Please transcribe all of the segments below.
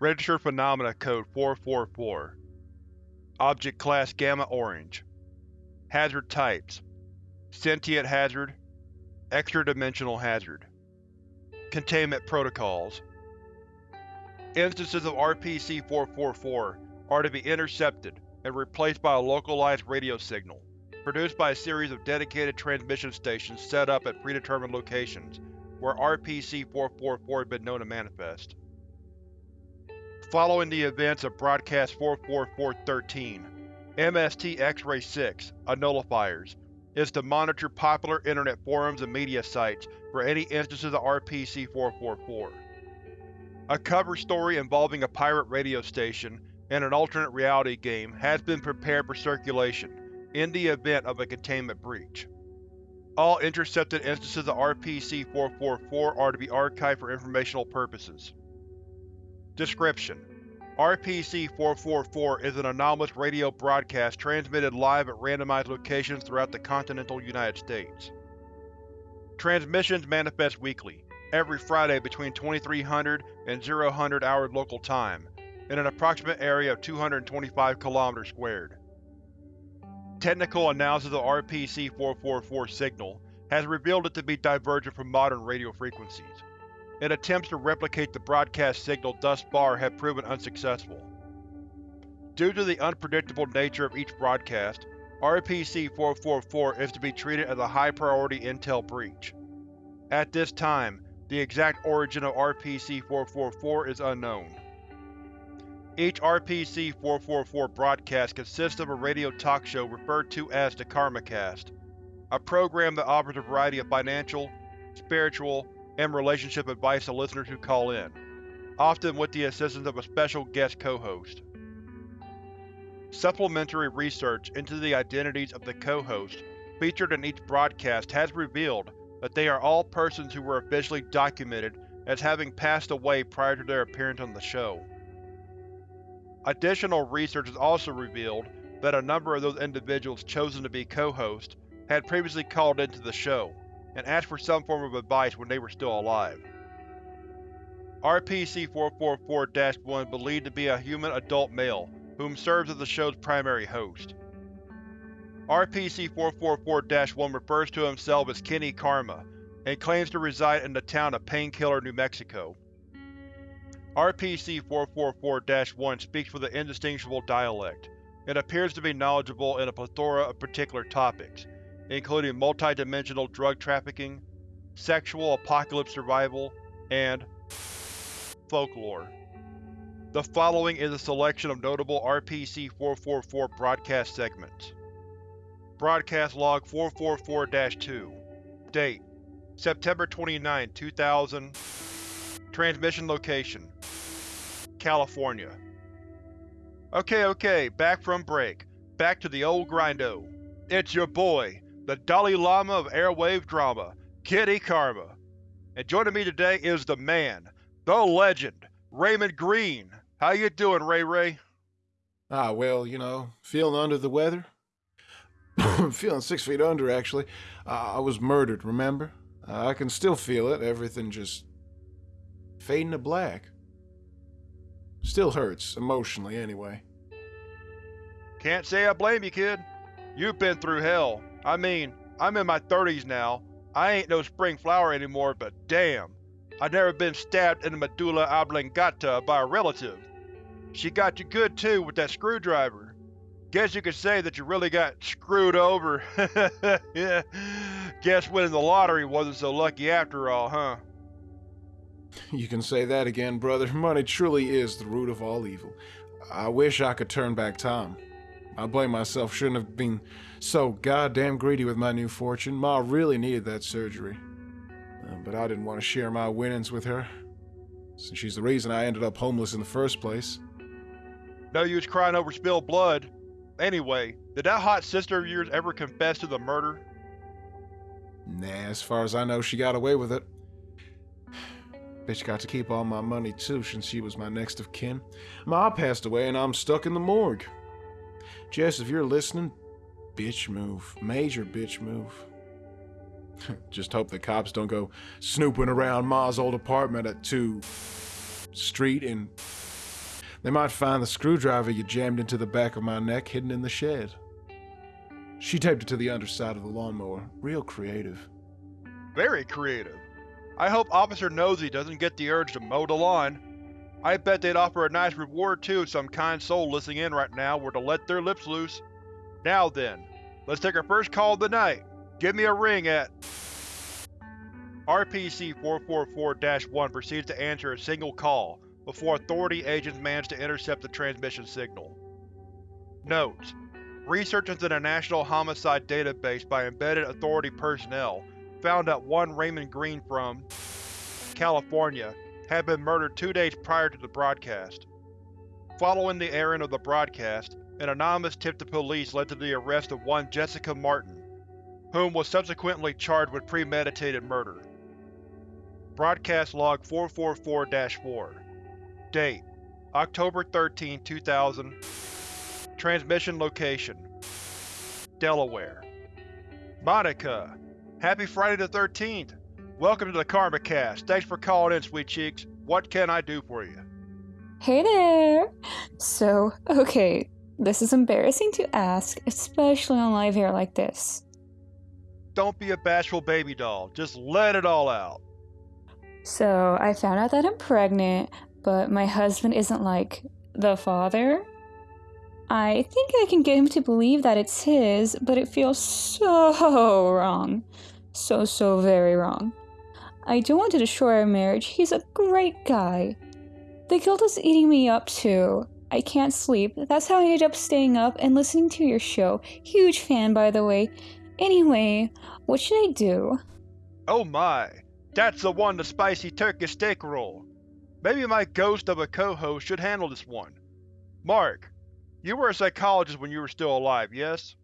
Registered Phenomena Code 444 Object Class Gamma Orange. Hazard Types. Sentient Hazard. Extra-dimensional Hazard. Containment Protocols. Instances of RPC-444 are to be intercepted and replaced by a localized radio signal, produced by a series of dedicated transmission stations set up at predetermined locations where RPC-444 has been known to manifest. Following the events of Broadcast 44413, MST X-Ray 6, a nullifiers, is to monitor popular internet forums and media sites for any instances of RPC-444. A cover story involving a pirate radio station and an alternate reality game has been prepared for circulation in the event of a containment breach. All intercepted instances of RPC-444 are to be archived for informational purposes. Description: RPC-444 is an anomalous radio broadcast transmitted live at randomized locations throughout the continental United States. Transmissions manifest weekly, every Friday between 2300 and 0000 hours local time, in an approximate area of 225 km squared. Technical analysis of RPC-444 signal has revealed it to be divergent from modern radio frequencies, and attempts to replicate the broadcast signal thus far have proven unsuccessful. Due to the unpredictable nature of each broadcast, RPC-444 is to be treated as a high-priority intel breach. At this time, the exact origin of RPC-444 is unknown. Each RPC-444 broadcast consists of a radio talk show referred to as the KarmaCast, a program that offers a variety of financial, spiritual, and relationship advice to listeners who call in, often with the assistance of a special guest co-host. Supplementary research into the identities of the co-hosts featured in each broadcast has revealed that they are all persons who were officially documented as having passed away prior to their appearance on the show. Additional research has also revealed that a number of those individuals chosen to be co-hosts had previously called into the show, and asked for some form of advice when they were still alive. RPC-444-1 believed to be a human adult male, whom serves as the show's primary host. RPC-444-1 refers to himself as Kenny Karma, and claims to reside in the town of Painkiller, New Mexico. RPC-444-1 speaks with an indistinguishable dialect, and appears to be knowledgeable in a plethora of particular topics, including multidimensional drug trafficking, sexual apocalypse survival, and folklore. The following is a selection of notable RPC-444 broadcast segments. Broadcast Log 444-2 Date: September 29, 2000 Transmission Location: California Okay, okay, back from break. Back to the old grindo. It's your boy, the Dalai Lama of airwave drama, Kenny Karma. And joining me today is the man, the legend, Raymond Green. How you doing, Ray Ray? Ah, well, you know, feeling under the weather. I'm feeling six feet under, actually. Uh, I was murdered, remember? Uh, I can still feel it, everything just fading to black. Still hurts, emotionally, anyway. Can't say I blame you, kid. You've been through hell. I mean, I'm in my 30s now. I ain't no spring flower anymore, but damn. I've never been stabbed in the medulla oblongata by a relative. She got you good too with that screwdriver. Guess you could say that you really got screwed over. yeah. Guess winning the lottery wasn't so lucky after all, huh? You can say that again, brother. Money truly is the root of all evil. I wish I could turn back time. I blame myself, shouldn't have been so goddamn greedy with my new fortune. Ma really needed that surgery. Uh, but I didn't want to share my winnings with her, since she's the reason I ended up homeless in the first place. No use crying over spilled blood. Anyway, did that hot sister of yours ever confess to the murder? Nah, as far as I know, she got away with it. Bitch got to keep all my money too, since she was my next of kin. Ma passed away and I'm stuck in the morgue. Jess, if you're listening, bitch move. Major bitch move. Just hope the cops don't go snooping around Ma's old apartment at 2 Street and They might find the screwdriver you jammed into the back of my neck hidden in the shed. She taped it to the underside of the lawnmower. Real creative. Very creative. I hope Officer Nosey doesn't get the urge to mow the lawn. I bet they'd offer a nice reward too if some kind soul listening in right now were to let their lips loose. Now then, let's take our first call of the night. Give me a ring at… RPC-444-1 proceeds to answer a single call, before Authority agents manage to intercept the transmission signal. Notes: Researchers in a national homicide database by embedded Authority personnel found that one Raymond Green from California had been murdered two days prior to the broadcast. Following the airing of the broadcast, an anonymous tip to police led to the arrest of one Jessica Martin, whom was subsequently charged with premeditated murder. Broadcast Log 444-4 Date: October 13, 2000 Transmission location: Delaware Monica! Happy Friday the 13th! Welcome to the Karma Cast. Thanks for calling in, sweet cheeks. What can I do for you? Hey there! So, okay, this is embarrassing to ask, especially on live air like this. Don't be a bashful baby doll. Just let it all out. So, I found out that I'm pregnant, but my husband isn't like the father. I think I can get him to believe that it's his, but it feels so wrong. So, so very wrong. I don't want to destroy our marriage. He's a great guy. The guilt is eating me up too. I can't sleep. That's how I ended up staying up and listening to your show. Huge fan, by the way. Anyway, what should I do? Oh my, that's the one the spicy turkey steak roll. Maybe my ghost of a co-host should handle this one. Mark, you were a psychologist when you were still alive, yes?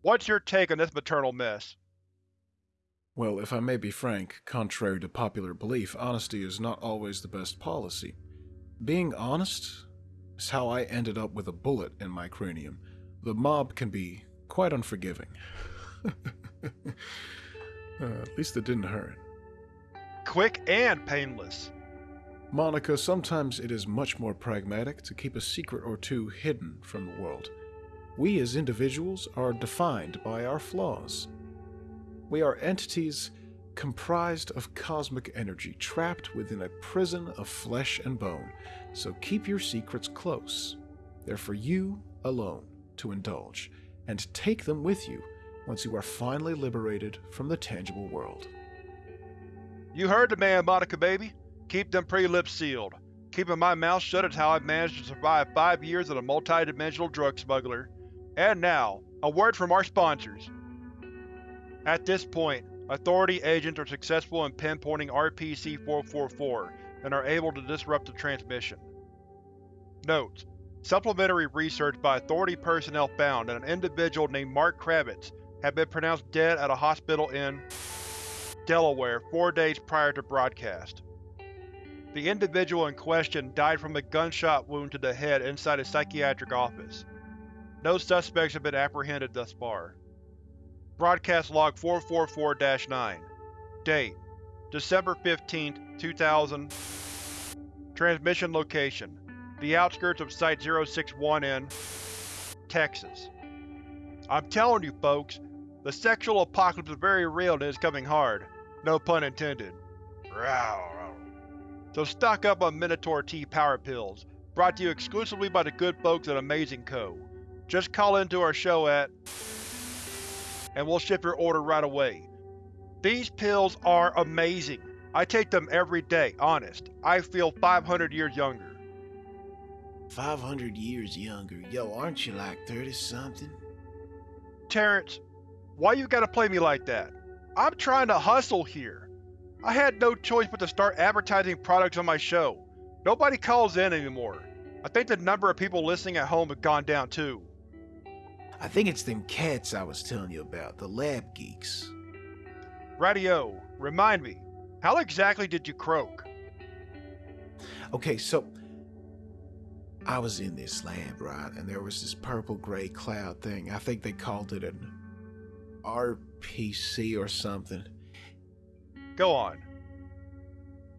What's your take on this maternal mess? Well, if I may be frank, contrary to popular belief, honesty is not always the best policy. Being honest is how I ended up with a bullet in my cranium. The mob can be quite unforgiving. uh, at least it didn't hurt. Quick and painless. Monica, sometimes it is much more pragmatic to keep a secret or two hidden from the world. We as individuals are defined by our flaws. We are entities comprised of cosmic energy trapped within a prison of flesh and bone, so keep your secrets close. They're for you alone to indulge, and take them with you once you are finally liberated from the tangible world. You heard the man, Monica baby. Keep them pretty lips sealed. Keeping my mouth shut is how I've managed to survive five years as a multi-dimensional drug smuggler. And now, a word from our sponsors. At this point, Authority agents are successful in pinpointing RPC-444 and are able to disrupt the transmission. Notes: Supplementary research by Authority personnel found that an individual named Mark Kravitz had been pronounced dead at a hospital in Delaware four days prior to broadcast. The individual in question died from a gunshot wound to the head inside a psychiatric office. No suspects have been apprehended thus far. Broadcast Log 444-9 Date: December 15, 2000 Transmission Location: The outskirts of Site-061 in Texas. I'm telling you folks, the sexual apocalypse is very real and is coming hard. No pun intended. So stock up on Minotaur T Power Pills, brought to you exclusively by the good folks at Amazing Co. Just call into our show at and we'll ship your order right away. These pills are amazing. I take them every day, honest. I feel 500 years younger. 500 years younger? Yo, aren't you like 30-something? Terrence, why you gotta play me like that? I'm trying to hustle here. I had no choice but to start advertising products on my show. Nobody calls in anymore. I think the number of people listening at home have gone down too. I think it's them cats I was telling you about, the lab geeks. Radio, remind me, how exactly did you croak? Okay, so I was in this lab, right, and there was this purple gray cloud thing. I think they called it an RPC or something. Go on.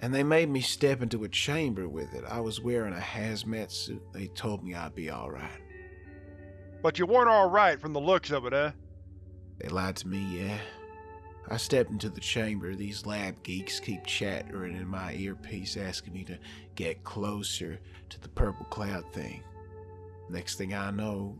And they made me step into a chamber with it. I was wearing a hazmat suit. They told me I'd be alright. But you weren't alright from the looks of it, eh? They lied to me, yeah. I stepped into the chamber. These lab geeks keep chattering in my earpiece, asking me to get closer to the purple cloud thing. Next thing I know,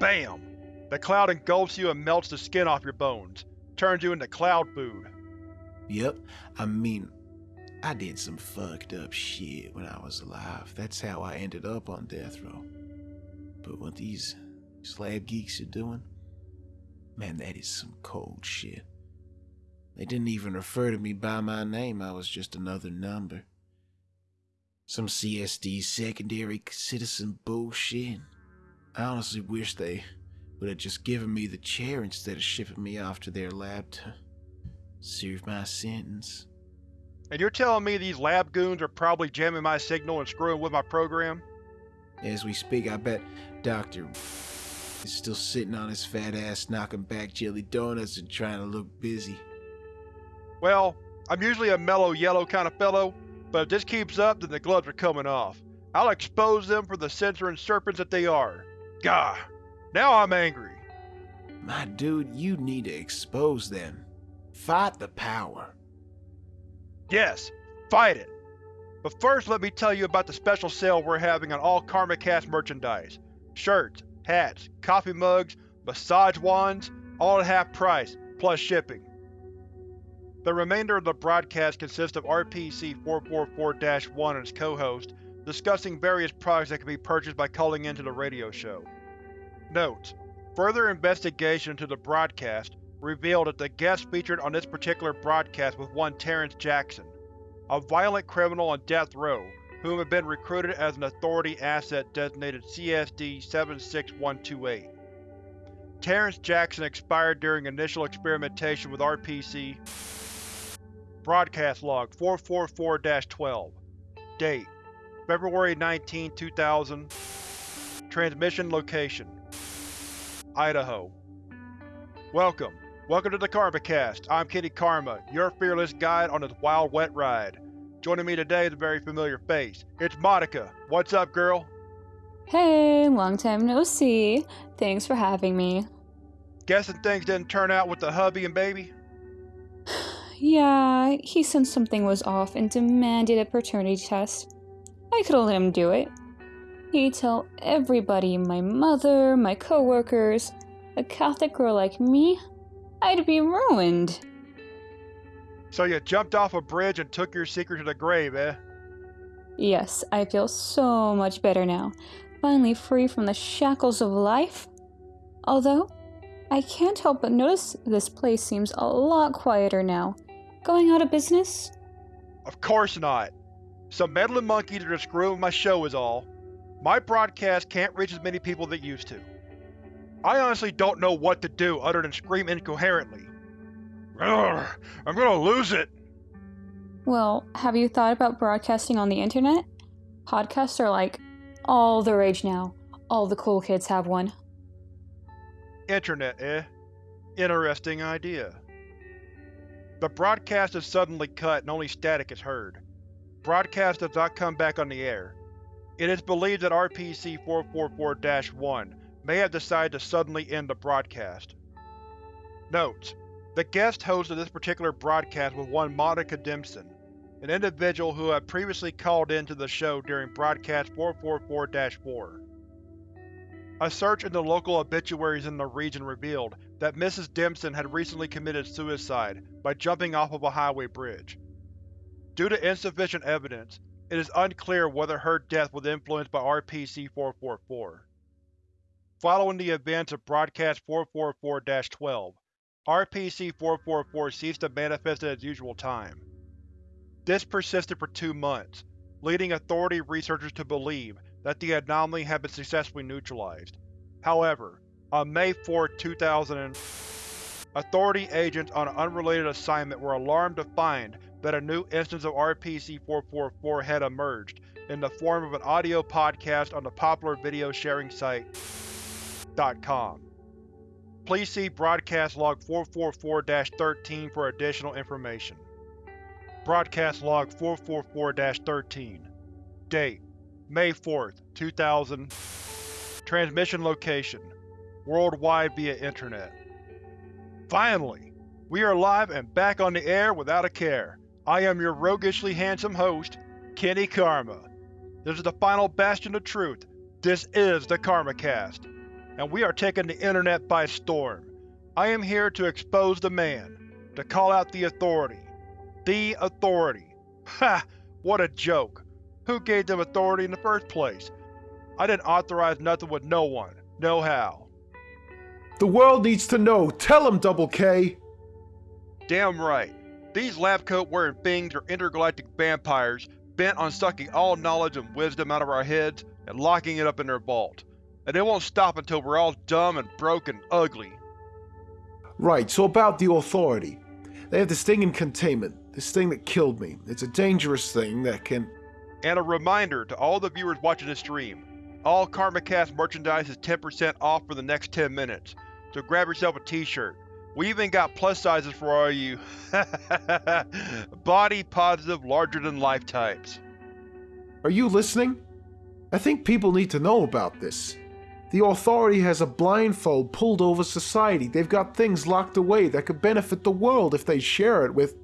BAM! The cloud engulfs you and melts the skin off your bones. Turns you into cloud food. Yep, I mean, I did some fucked up shit when I was alive. That's how I ended up on death row. But what these slab geeks are doing, man, that is some cold shit. They didn't even refer to me by my name, I was just another number. Some CSD secondary citizen bullshit. I honestly wish they would have just given me the chair instead of shipping me off to their lab to serve my sentence. And you're telling me these lab goons are probably jamming my signal and screwing with my program? As we speak, I bet Dr. is still sitting on his fat ass knocking back jelly donuts and trying to look busy. Well, I'm usually a mellow yellow kind of fellow, but if this keeps up then the gloves are coming off. I'll expose them for the censoring serpents that they are. Gah! Now I'm angry. My dude, you need to expose them. Fight the power. Yes, fight it. But first let me tell you about the special sale we're having on all KarmaCast merchandise. Shirts, hats, coffee mugs, massage wands, all at half price, plus shipping. The remainder of the broadcast consists of RPC-444-1 and its co-host discussing various products that can be purchased by calling into the radio show. Note: Further investigation into the broadcast revealed that the guest featured on this particular broadcast was one Terrence Jackson, a violent criminal on death row who had been recruited as an Authority asset designated CSD-76128. Terrence Jackson expired during initial experimentation with RPC Broadcast Log 444-12 Date February 19, 2000 Transmission Location Idaho Welcome. Welcome to the KarmaCast. I'm Kenny Karma, your fearless guide on this wild, wet ride. Joining me today is a very familiar face. It's Monica. What's up, girl? Hey, long time no see. Thanks for having me. Guessing things didn't turn out with the hubby and baby? Yeah, he sensed something was off and demanded a paternity test. I could have let him do it. He'd tell everybody my mother, my coworkers, a Catholic girl like me, I'd be ruined. So you jumped off a bridge and took your secret to the grave, eh? Yes, I feel so much better now. Finally free from the shackles of life. Although, I can't help but notice this place seems a lot quieter now. Going out of business? Of course not. Some meddling monkeys are just screwing with my show is all. My broadcast can't reach as many people that used to. I honestly don't know what to do other than scream incoherently. Ugh, I'm gonna lose it! Well, have you thought about broadcasting on the internet? Podcasts are like all the rage now. All the cool kids have one. Internet, eh? Interesting idea. The broadcast is suddenly cut and only static is heard. Broadcast does not come back on the air. It is believed that RPC-444-1 may have decided to suddenly end the broadcast. Notes: The guest host of this particular broadcast was one Monica Dimson, an individual who had previously called in to the show during broadcast 444-4. A search in the local obituaries in the region revealed that Mrs. Dimson had recently committed suicide by jumping off of a highway bridge. Due to insufficient evidence, it is unclear whether her death was influenced by RPC-444. Following the events of Broadcast 444-12, RPC-444 ceased to manifest at its usual time. This persisted for two months, leading Authority researchers to believe that the anomaly had been successfully neutralized. However, on May 4, 2000, Authority agents on an unrelated assignment were alarmed to find that a new instance of RPC-444 had emerged in the form of an audio podcast on the popular video sharing site Please see Broadcast Log 444-13 for additional information. Broadcast log 444-13 Date May 4th, 2000 Transmission location Worldwide via Internet Finally! We are live and back on the air without a care. I am your roguishly handsome host, Kenny Karma. This is the final bastion of truth. This is the KarmaCast. And we are taking the internet by storm. I am here to expose the man, to call out the authority. The authority. Ha! What a joke. Who gave them authority in the first place? I didn't authorize nothing with no one. No how. The world needs to know. Tell them, Double K. Damn right. These lab coat wearing things are intergalactic vampires bent on sucking all knowledge and wisdom out of our heads and locking it up in their vault. And it won't stop until we're all dumb and broke and ugly. Right, so about the authority. They have this thing in containment, this thing that killed me. It's a dangerous thing that can. And a reminder to all the viewers watching this stream, all KarmaCast merchandise is 10% off for the next 10 minutes, so grab yourself a t-shirt. We even got plus sizes for all you body positive larger than life types. Are you listening? I think people need to know about this. The authority has a blindfold pulled over society. They've got things locked away that could benefit the world if they share it with.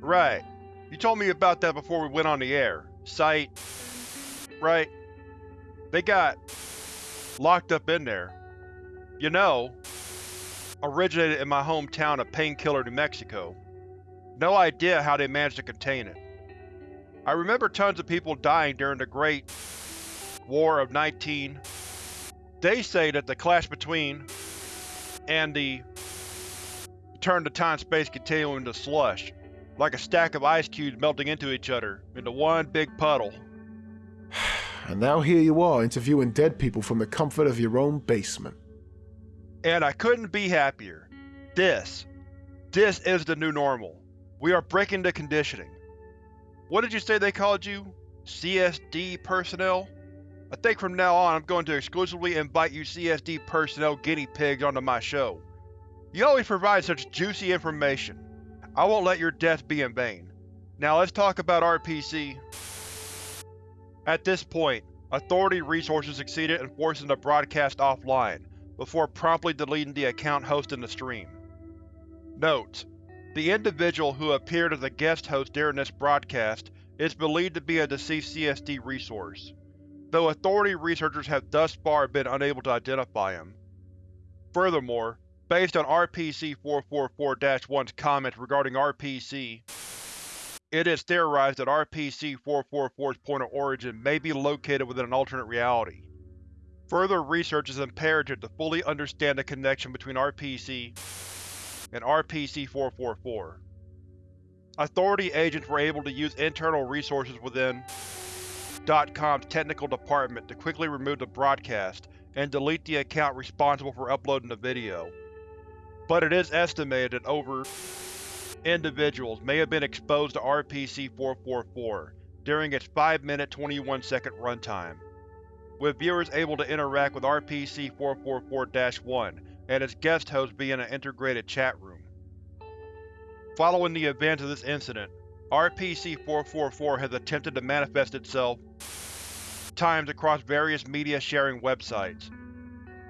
Right. You told me about that before we went on the air. Sight. Right. They got locked up in there. You know, originated in my hometown of Painkiller, New Mexico. No idea how they managed to contain it. I remember tons of people dying during the Great War of 19. They say that the clash between and the turned the time-space continuum into slush, like a stack of ice cubes melting into each other, into one big puddle. And now here you are interviewing dead people from the comfort of your own basement. And I couldn't be happier. This. This is the new normal. We are breaking the conditioning. What did you say they called you? CSD personnel? I think from now on I'm going to exclusively invite you CSD personnel guinea pigs onto my show. You always provide such juicy information. I won't let your death be in vain. Now let's talk about RPC. At this point, Authority Resources succeeded in forcing the broadcast offline, before promptly deleting the account hosting the stream. Note: The individual who appeared as a guest host during this broadcast is believed to be a deceased CSD resource, though Authority researchers have thus far been unable to identify him. Furthermore, based on RPC-444-1's comments regarding RPC, it is theorized that RPC-444's point of origin may be located within an alternate reality. Further research is imperative to fully understand the connection between RPC and RPC-444. Authority agents were able to use internal resources within .com's technical department to quickly remove the broadcast and delete the account responsible for uploading the video. But it is estimated that over individuals may have been exposed to RPC-444 during its 5 minute 21 second runtime, with viewers able to interact with RPC-444-1 and its guest host via an integrated chat room. Following the events of this incident, RPC-444 has attempted to manifest itself times across various media-sharing websites.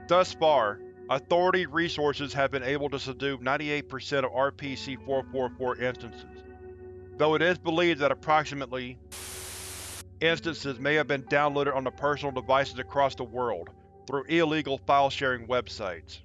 Thus far, Authority resources have been able to subdue 98% of RPC-444 instances, though it is believed that approximately instances may have been downloaded onto personal devices across the world through illegal file-sharing websites.